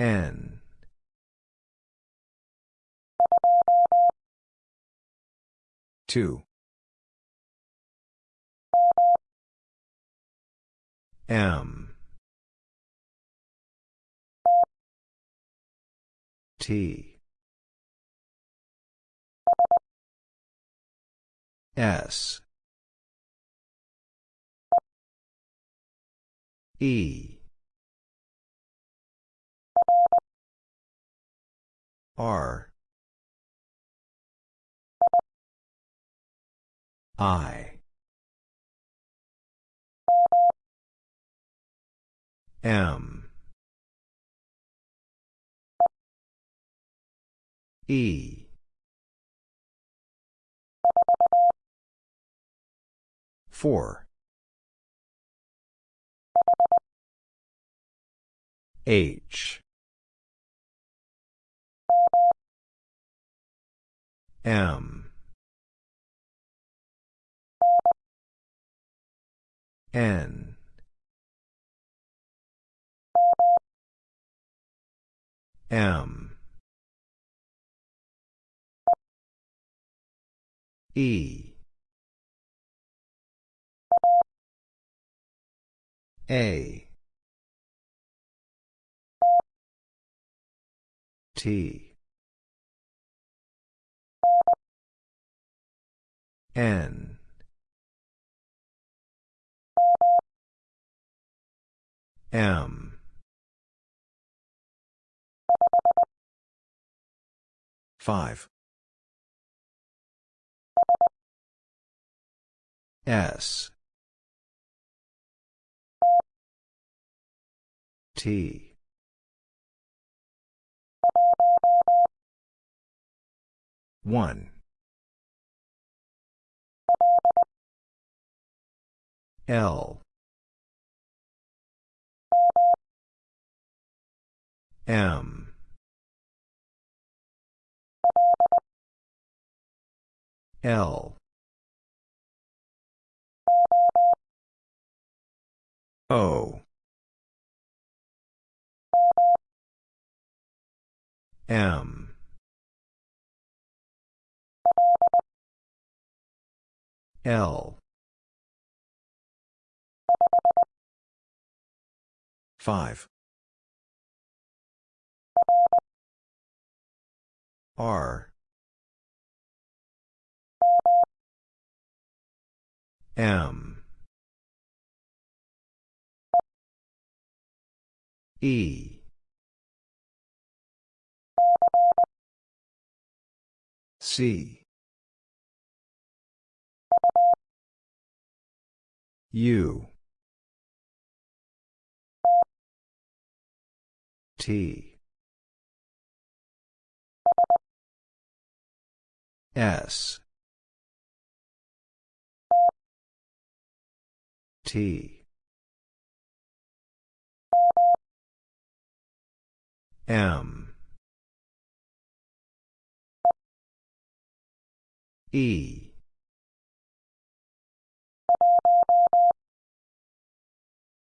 N. Two. M. T. S. E. R. I. M. E. Four. H. M. N. M. E. A. T. N. M. Five. S. T. One. L. M. L. O. M. L. 5. R. M. E. C. U. T. S. T. M. E.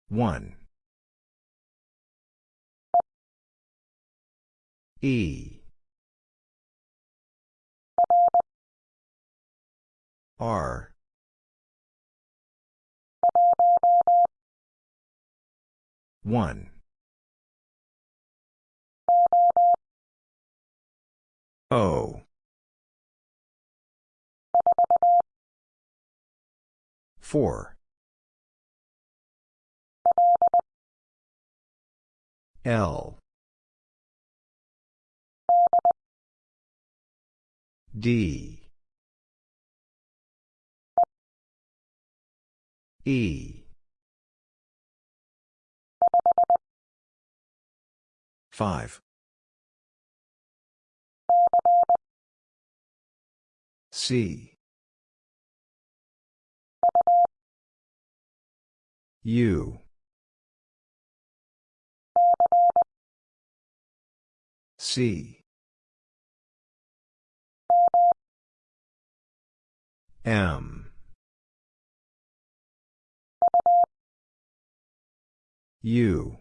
One. E. R. One. O. Four. L. D. E. 5. C. U. C. M. U.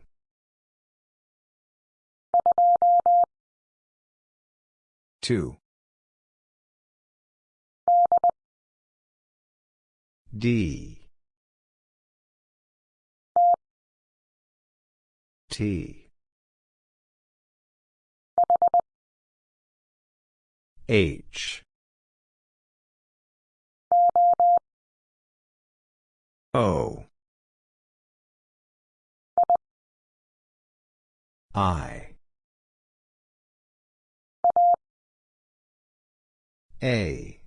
Two. D. T. H. O. I. A.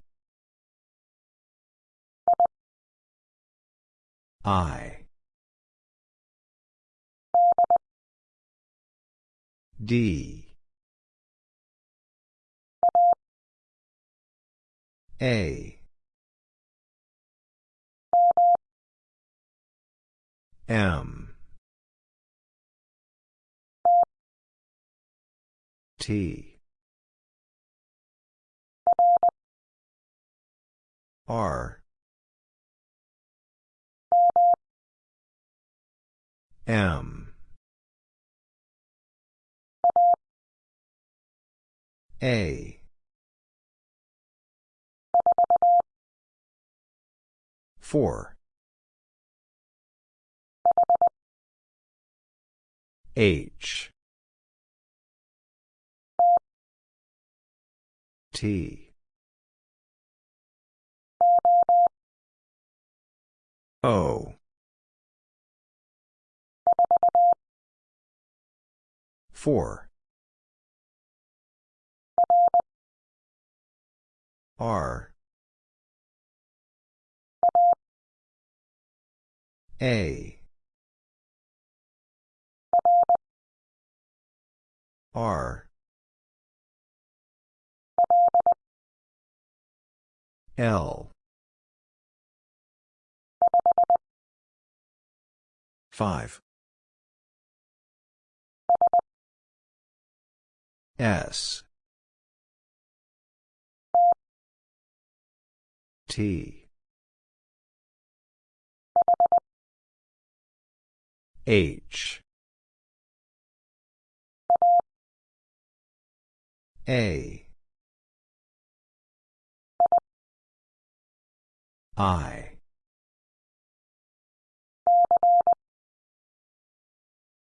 I. D. A. M. T. R. M. A. Four. H. T. O. Four. R. A. R. L. 5. S. T. H. A. I.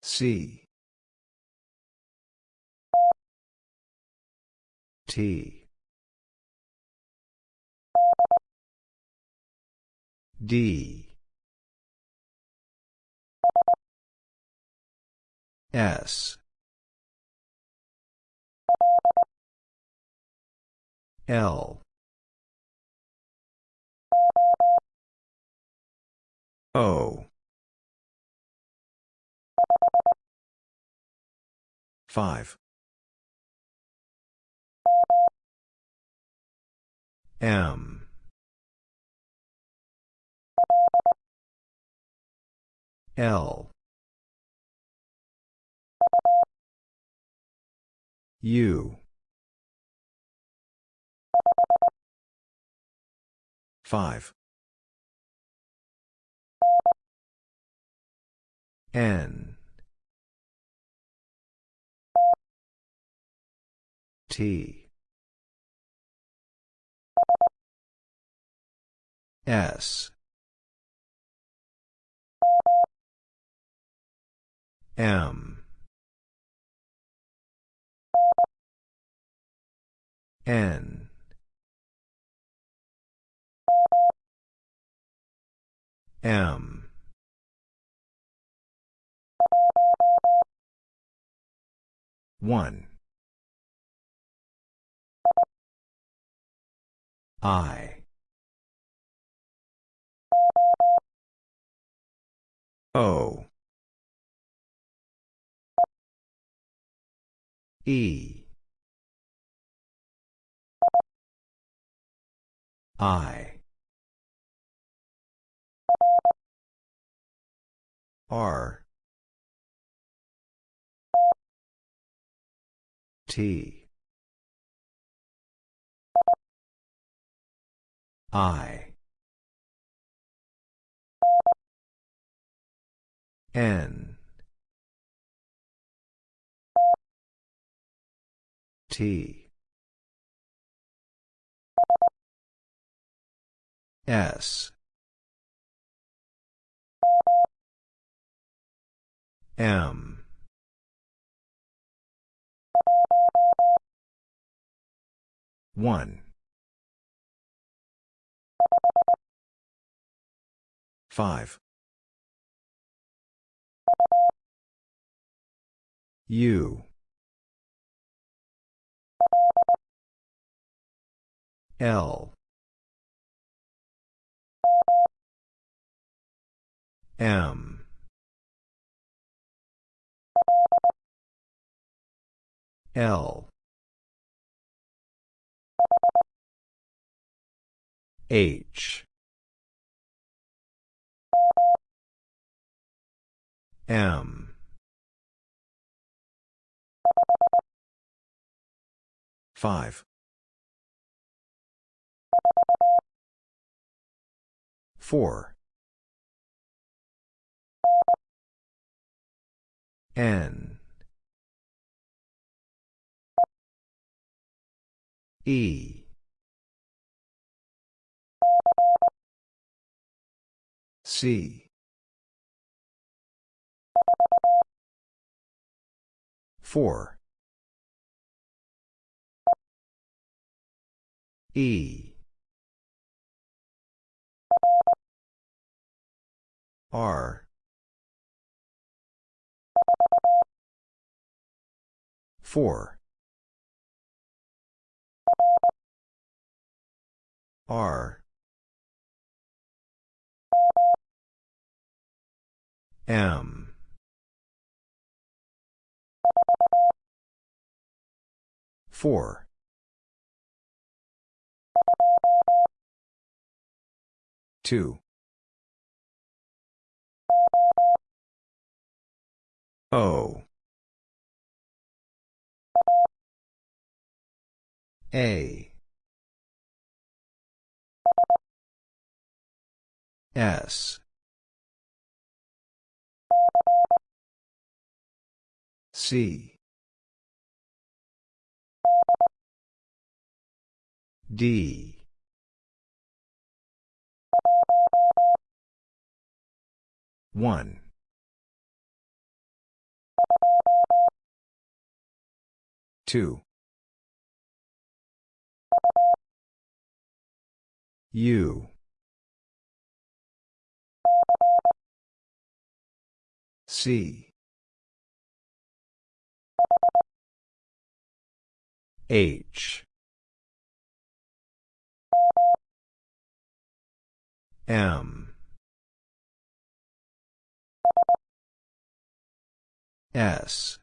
C. T. D. S. L. O. 5. M. L. U. 5. N. T. S. M. N. M. One. I. O. E. I. R. T. I. N. T. S. M. One. Five. U L. M. L. H. M five. Four. N. E. C. Four E. R. four. R. M. four two. O. A. S. C. D one. Two. U C. H M. S.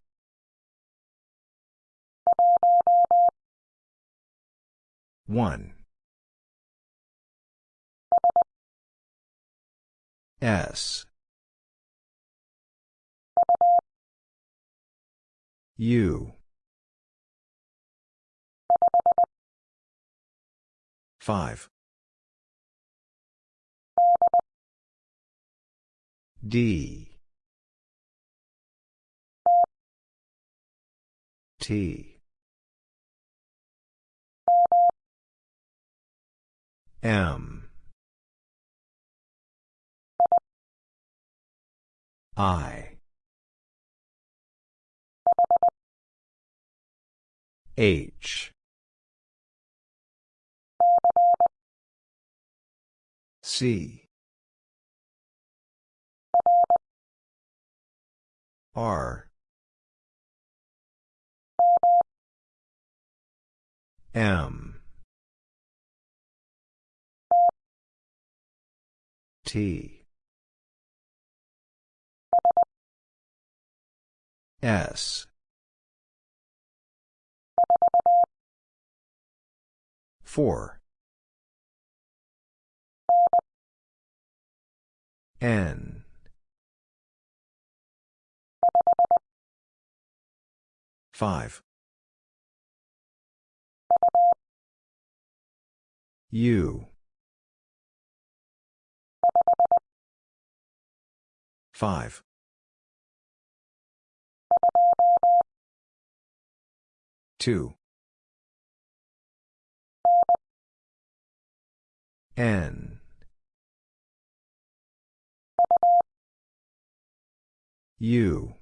One. S. U. Five D. T. M. I. H. C R. M. T. S. Four. N 5. U. 5. Two. N. U.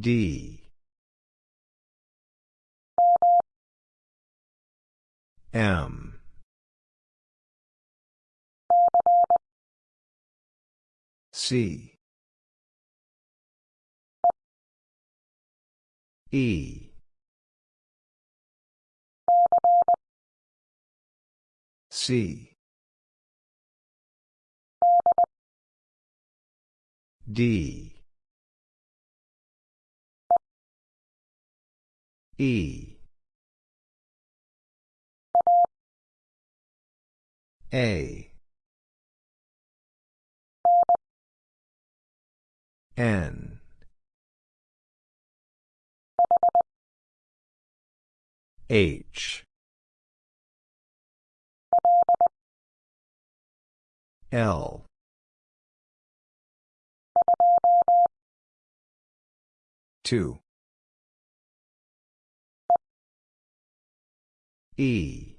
D. M. C. E. C. D E. A. N. H. L. Two E.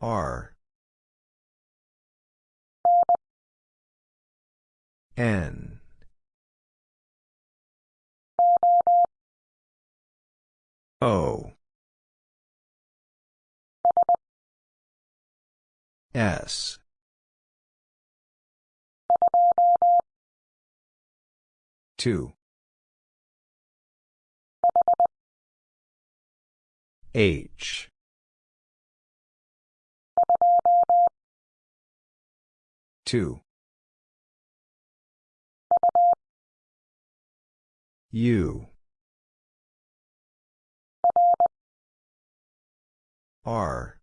R. N. O. S. Two H. Two. U. R.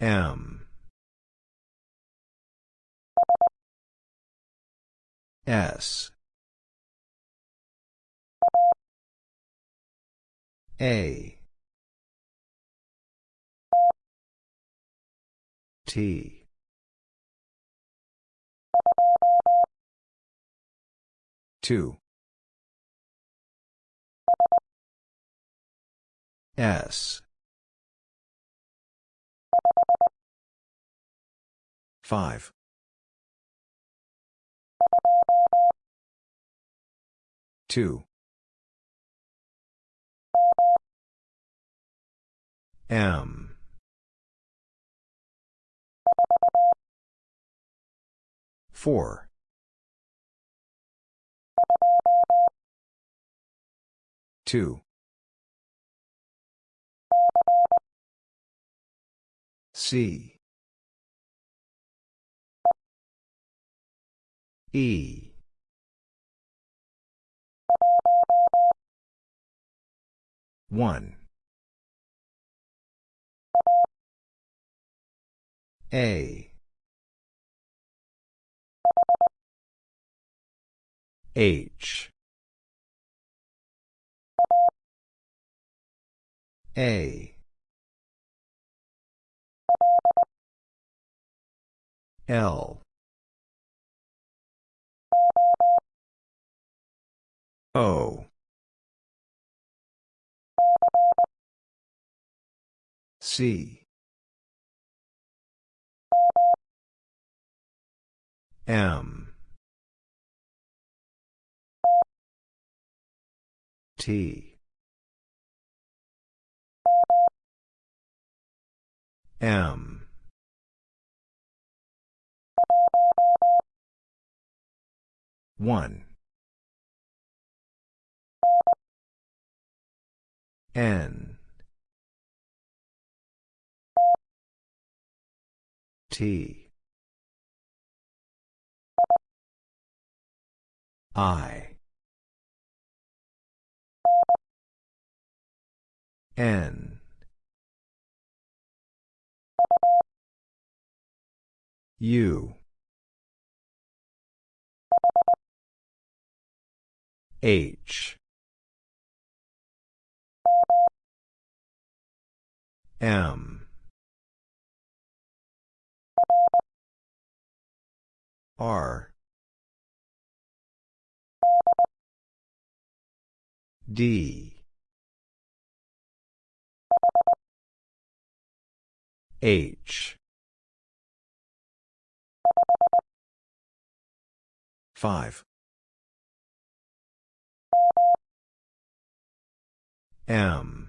M S. A. T. Two. S. Five two. M. Four. Two. C E. One. A. H. A. L O. C. M. T. M. One N. T. I. N. U. H M. R. D. H. Five. M.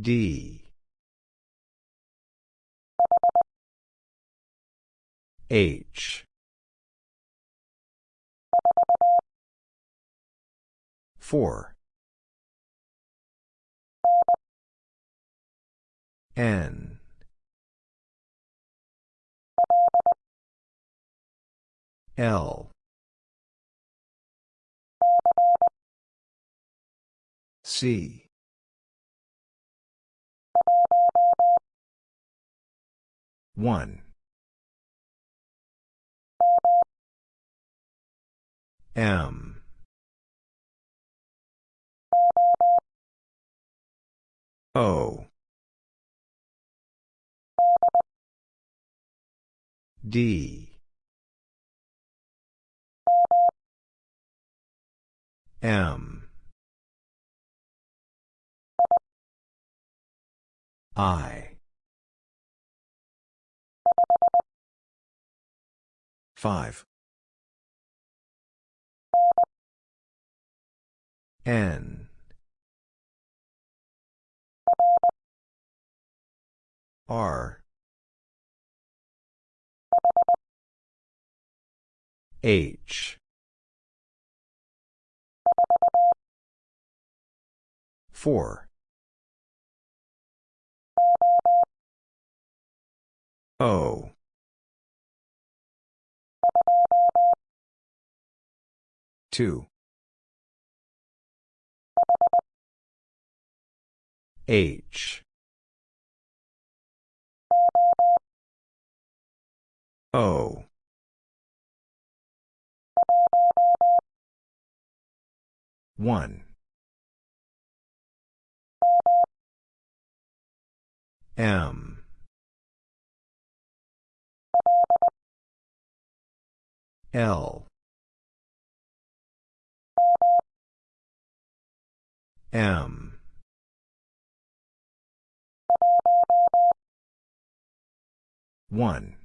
D. H. 4. N. L. C. One. M. O. D. M. I. 5. N. R. H. 4. O. Two. H. O. One. M. L. M. One.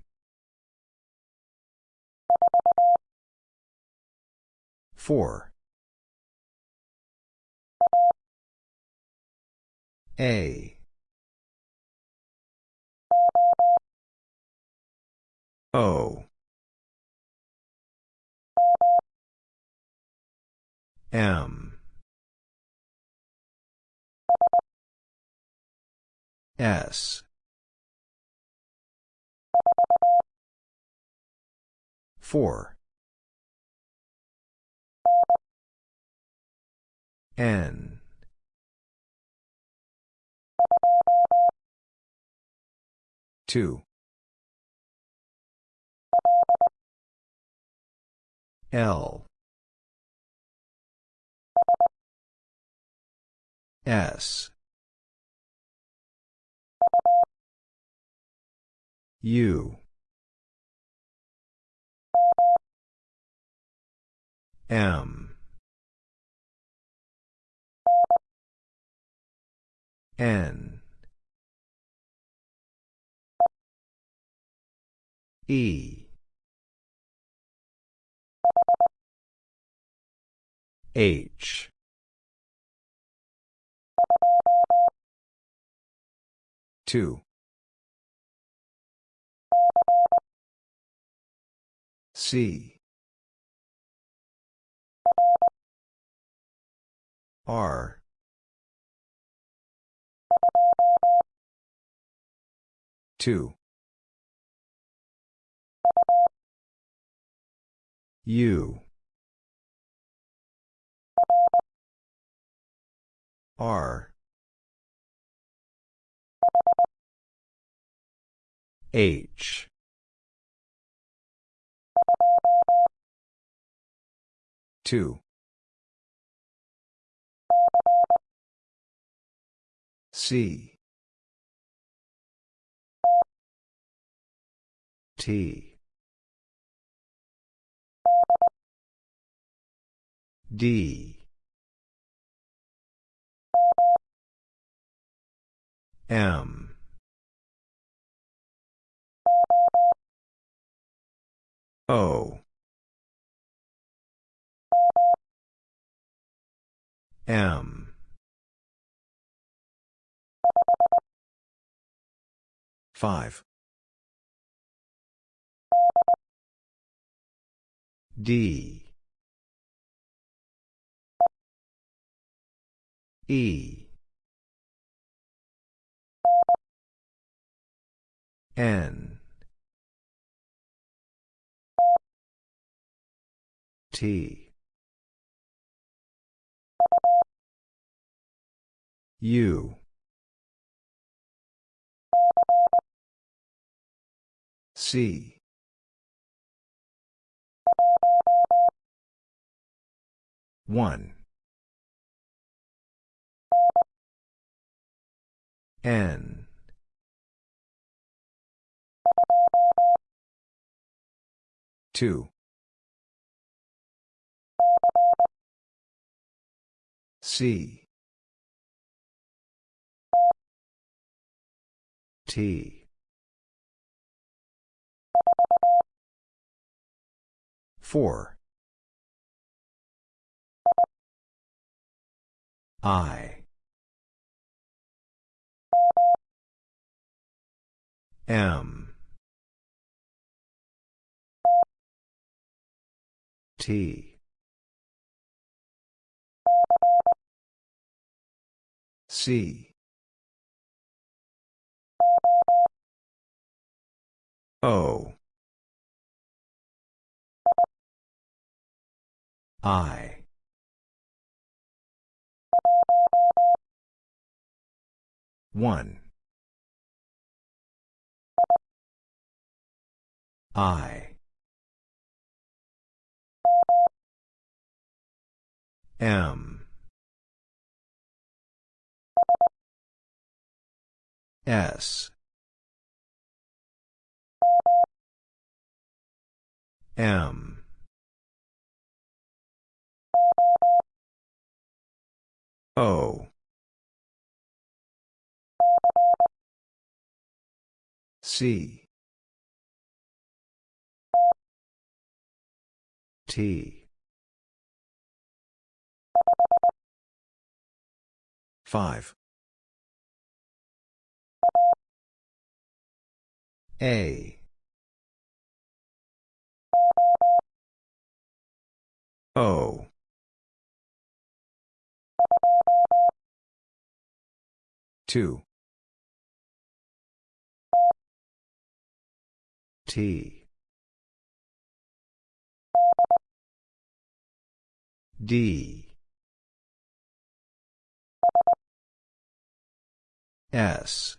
Four. A. O. M. S. 4. N. Two. L. S. U. M. N. E. H. Two. C. R. Two. U. R. H. Two. C. T. D. M. O. M. Five. D. E. N. T. U. C. One. N. Two. C. T. Four. I. M. T. C. O. I. One. I. M. S. M. O. C. T. Five. A. O. Two. T. D. S.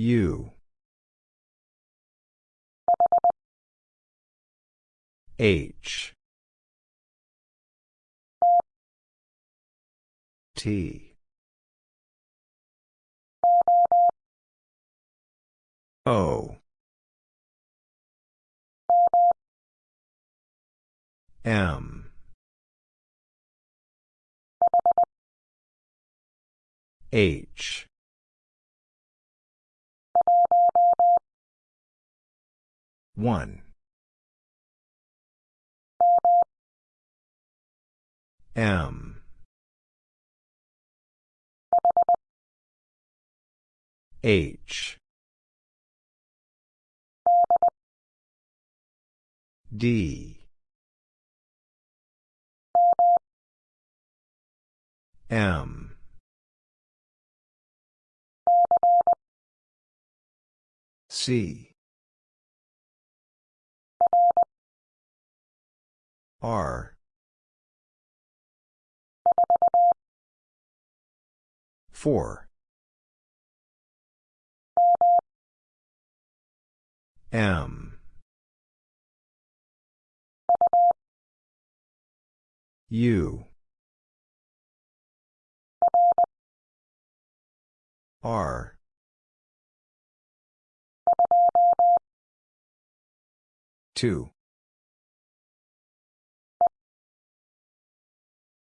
U. H. T. O. M. H. One. M. H. D. M. C. R. Four. M. U. R. Two.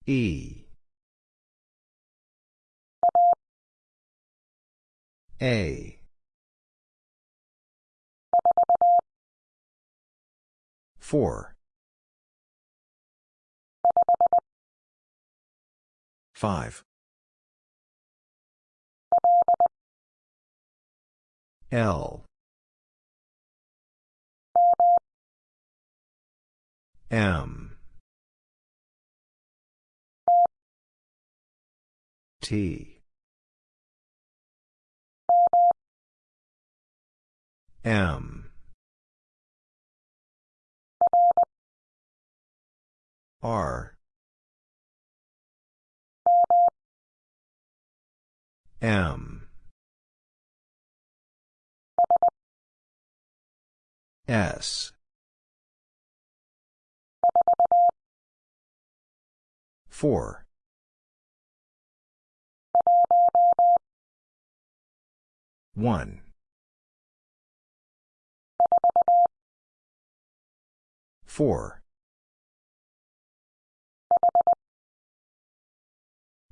E. A. Four. Five. L. M. T. M. R. M. S. Four. One. Four.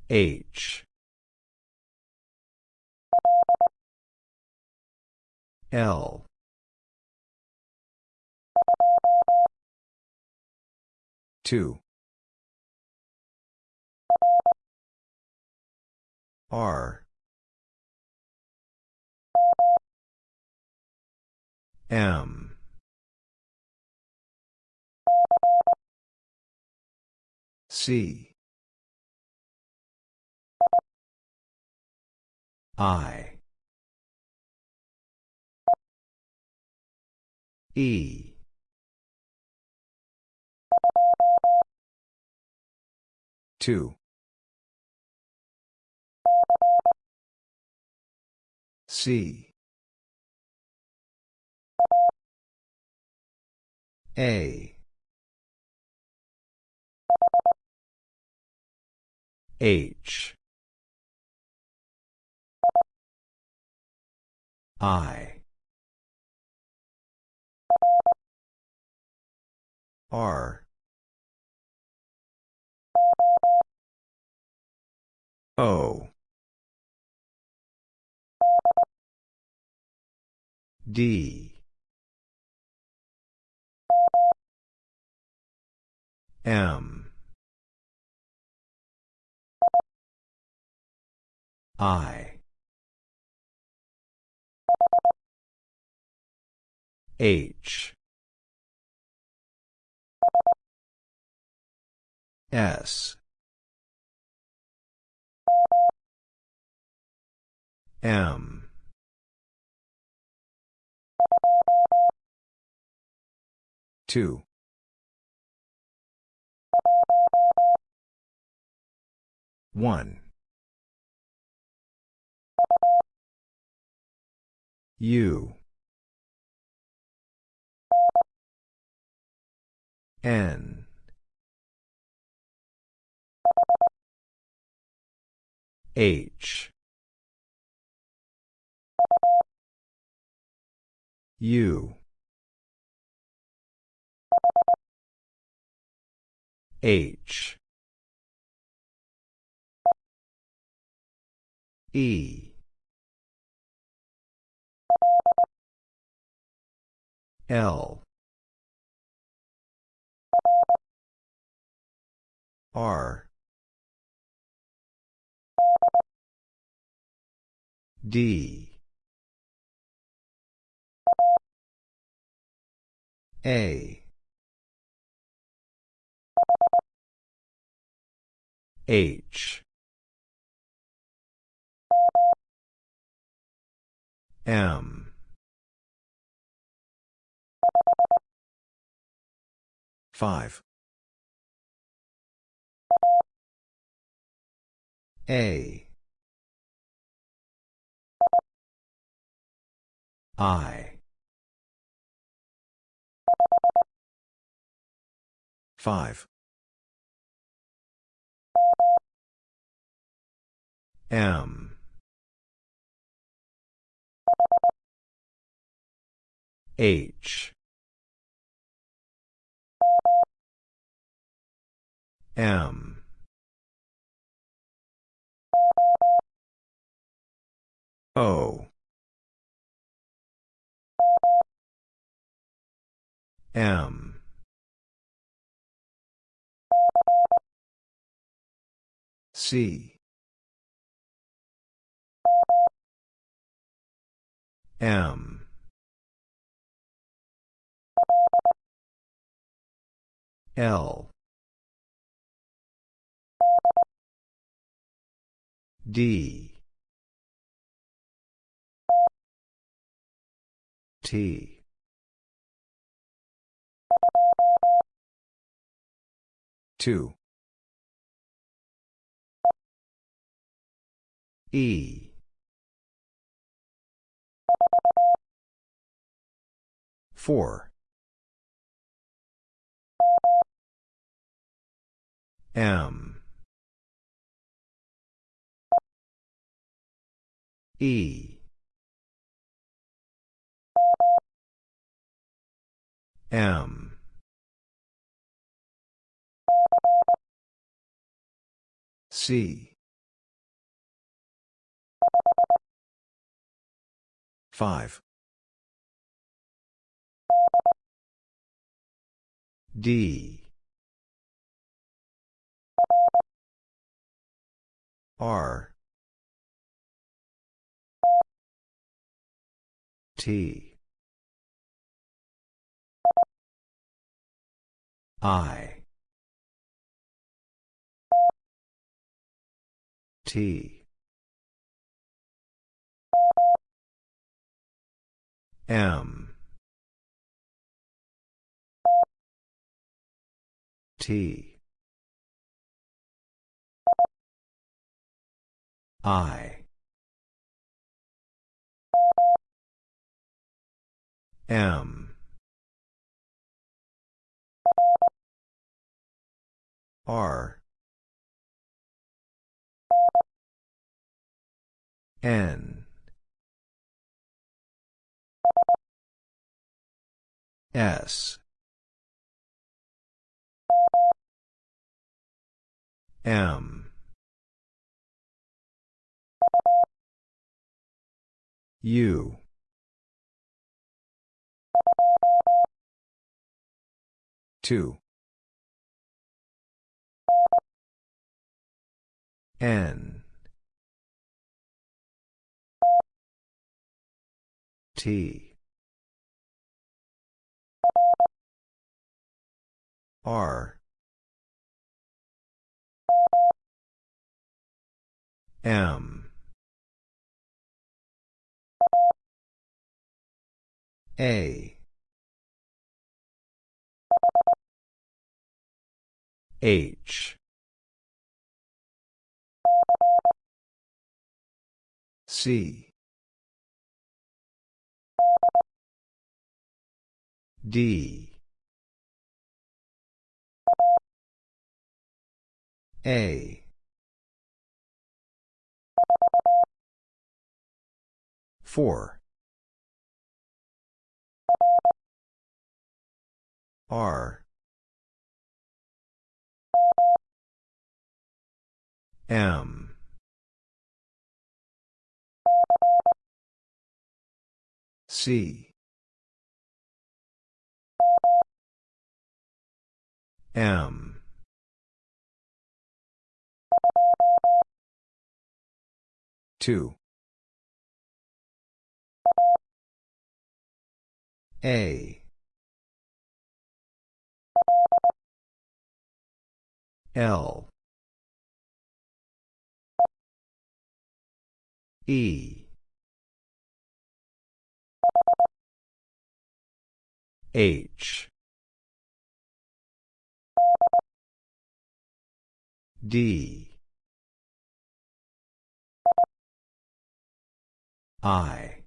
H. L. Two. R. M. C. I. E. Two. C. A. H. I. R. O. D. M. I. H. S. M. Two. One. U. N. H. U. H. E. L. R. D. A. H. M. Five. A. I. Five. M. H. M. O. M. C. M. L. D. T. Two. E. Four. M. E. M. C. 5. D. R. T. I. T. M. T. I. M. R. N. S. M. U. Two. N. T. R. M. A. H. C. D. A. Four. R. M. C. M. Two. A. L. E. H. D. I.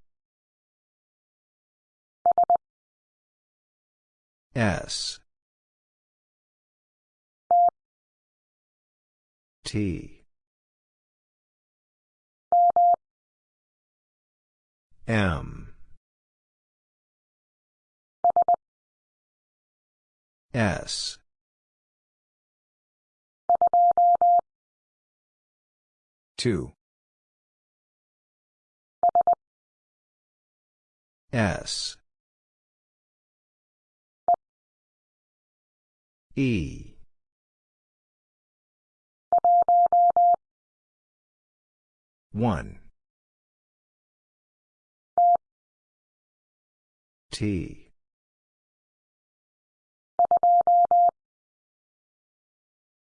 S. T. M. S. Two. S. E. One. T.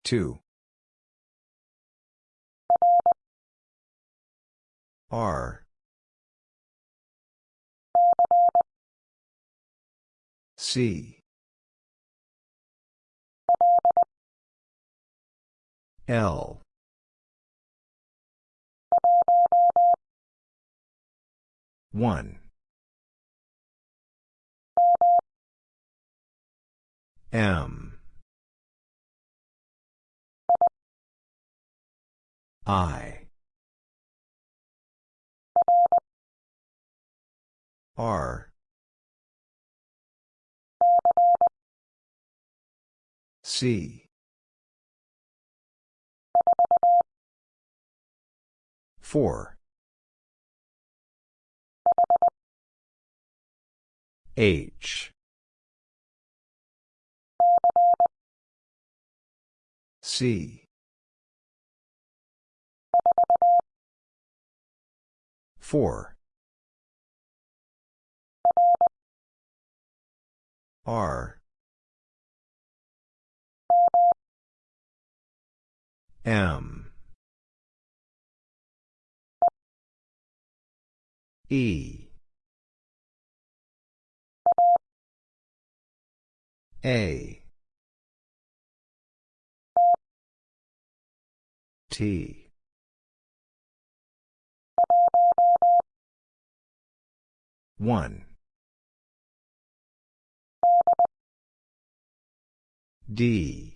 Two. R. C. L. One. M. I. R. C. Four. H. C. Four. R. M. E. A. T. One. D.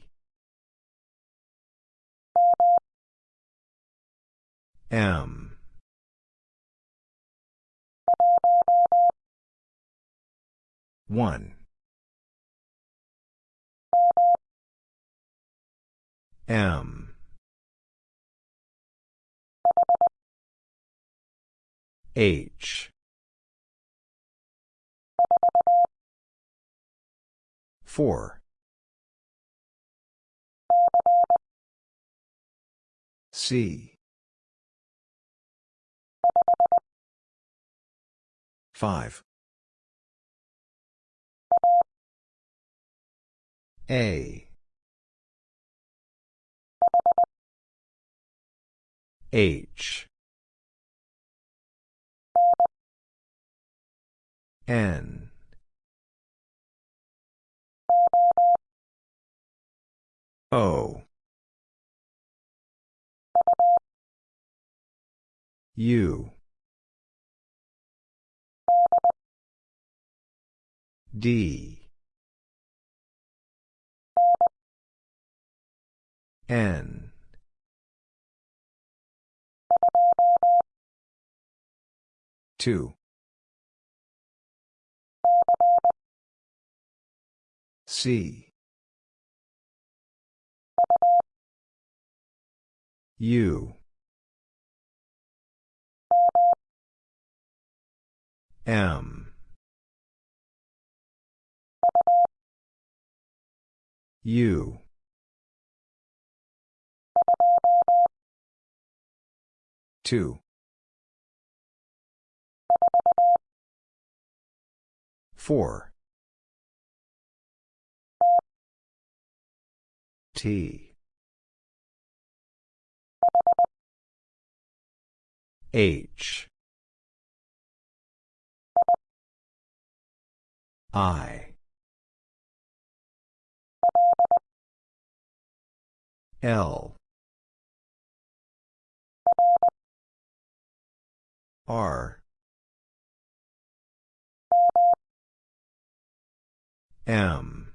M. One. M. H. Four. C. Five. A. H. N. O. U. D. N. Two. C. U. M. U. Two. Four. T. H. I. L. R. M.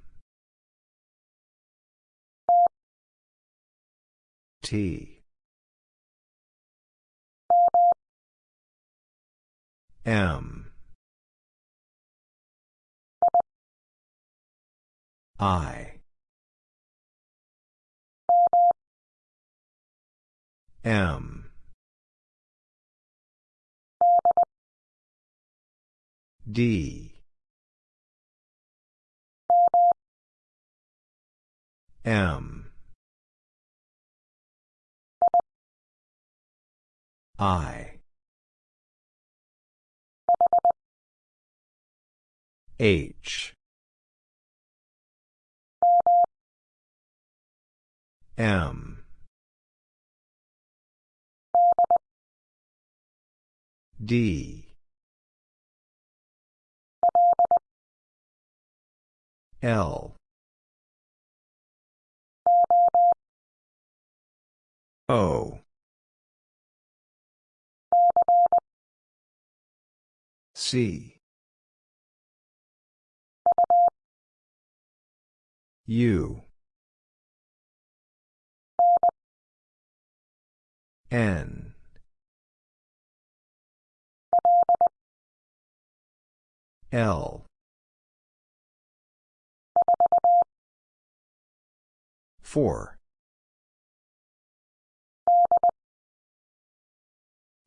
T. M. I. M. D. M. I. H. M. D. L. O. C. U. N. L. Four.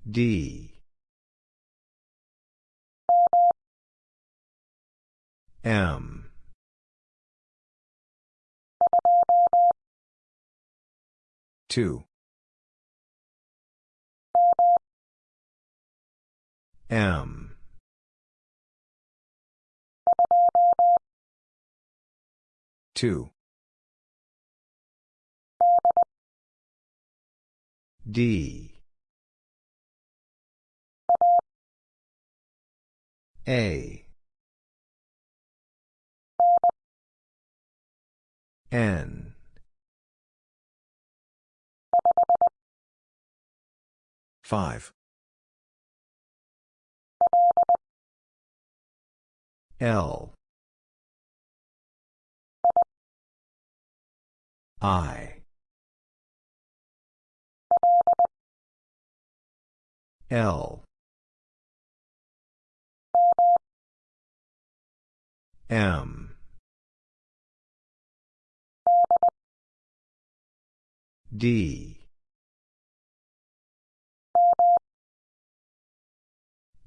D. M. Two. M. Two. D. A. N. Five. L. I. L. M. D.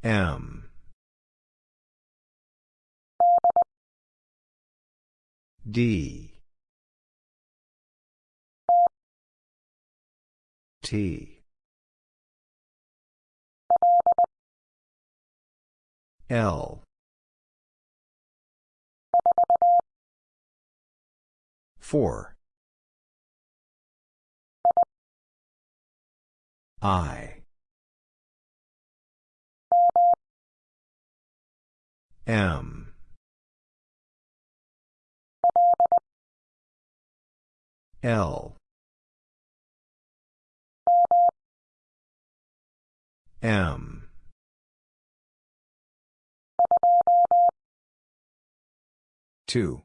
M. D. T. L. Four. I. M. L. M. Two.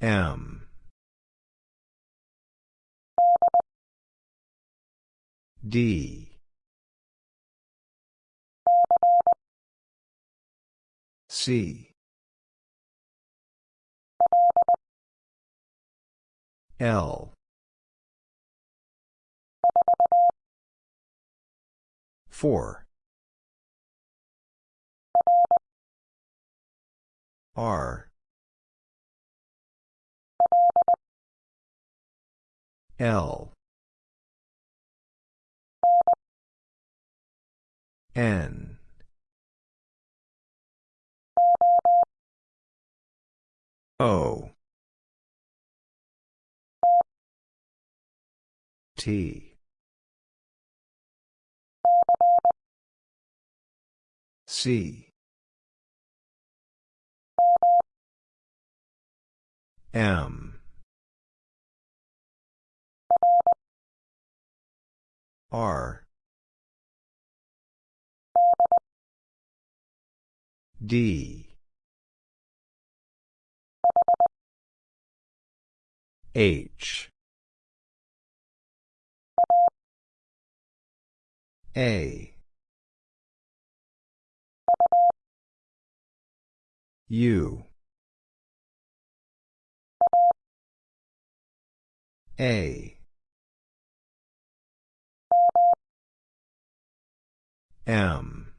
M. D. C. L. Four. R. L. N. O. T. C. M. R. D. H. A. U. A. M.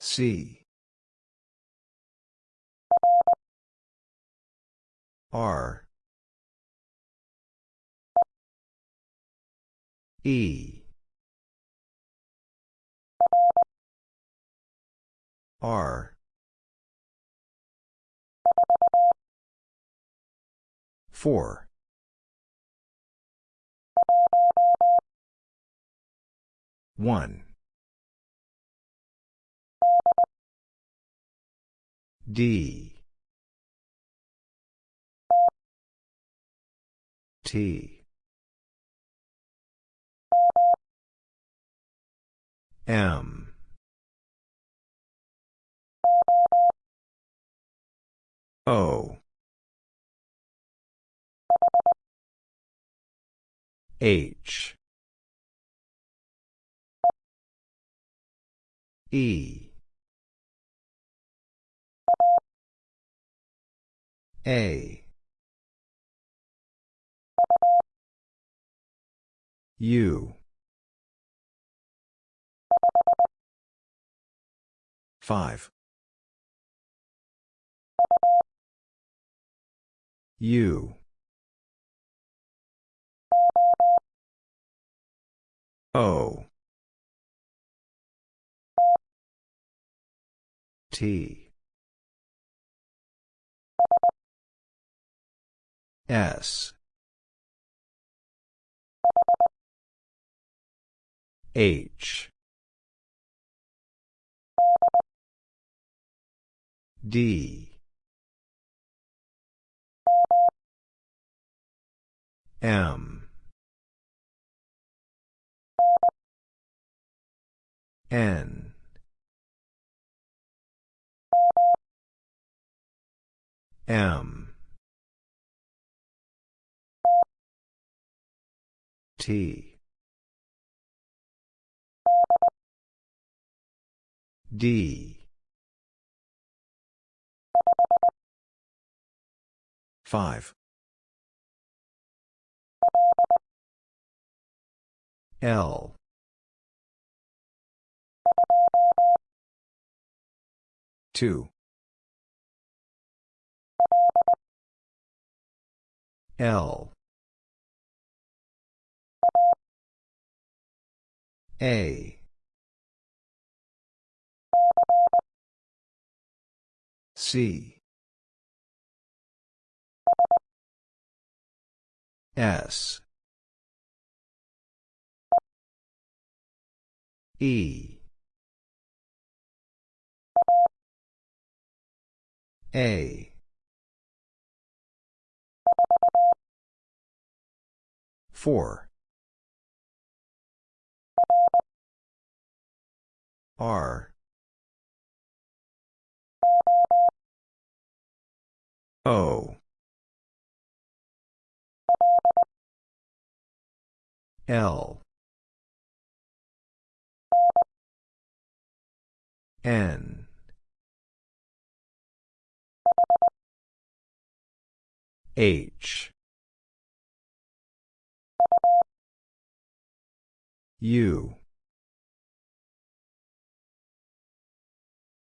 C. R. E. R. 4. 1. D. T. M. O. H. E. A. U. 5. U. O. T. S. H. D. M. N. M. T. D. 5. L. Two. L. A. C. S. E. A. 4. R. O. L. N. H. U.